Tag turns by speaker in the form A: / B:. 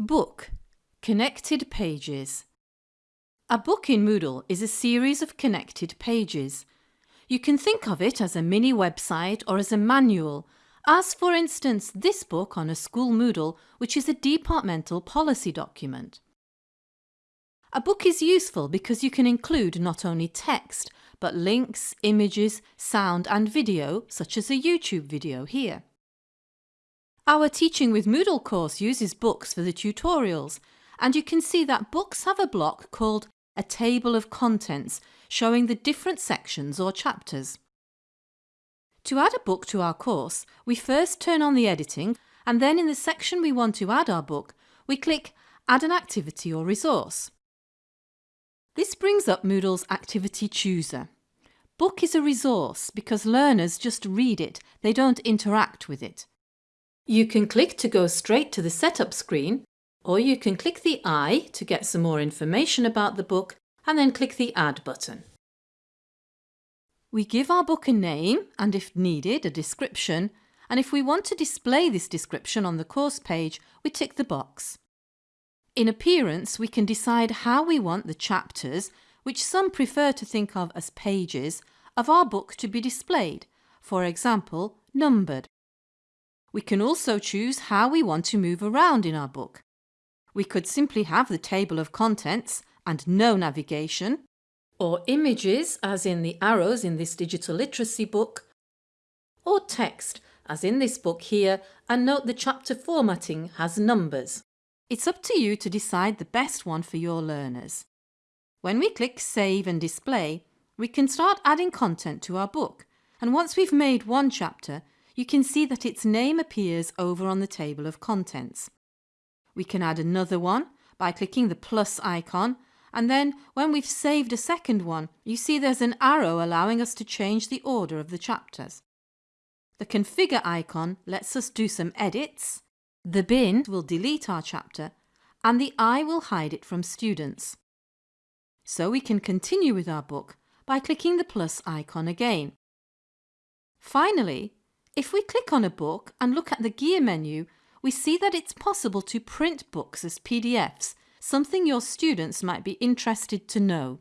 A: Book Connected Pages A book in Moodle is a series of connected pages. You can think of it as a mini website or as a manual, as for instance this book on a school Moodle which is a departmental policy document. A book is useful because you can include not only text but links, images, sound and video such as a YouTube video here. Our Teaching with Moodle course uses books for the tutorials and you can see that books have a block called a table of contents showing the different sections or chapters. To add a book to our course, we first turn on the editing and then in the section we want to add our book, we click Add an activity or resource. This brings up Moodle's Activity Chooser. Book is a resource because learners just read it, they don't interact with it. You can click to go straight to the setup screen or you can click the I to get some more information about the book and then click the Add button. We give our book a name and if needed a description and if we want to display this description on the course page we tick the box. In appearance we can decide how we want the chapters, which some prefer to think of as pages, of our book to be displayed, for example numbered. We can also choose how we want to move around in our book. We could simply have the table of contents and no navigation, or images as in the arrows in this digital literacy book, or text as in this book here and note the chapter formatting has numbers. It's up to you to decide the best one for your learners. When we click Save and Display, we can start adding content to our book and once we've made one chapter, you can see that its name appears over on the table of contents. We can add another one by clicking the plus icon and then when we've saved a second one, you see there's an arrow allowing us to change the order of the chapters. The configure icon lets us do some edits, the bin will delete our chapter and the eye will hide it from students. So we can continue with our book by clicking the plus icon again. Finally, if we click on a book and look at the gear menu, we see that it's possible to print books as PDFs, something your students might be interested to know.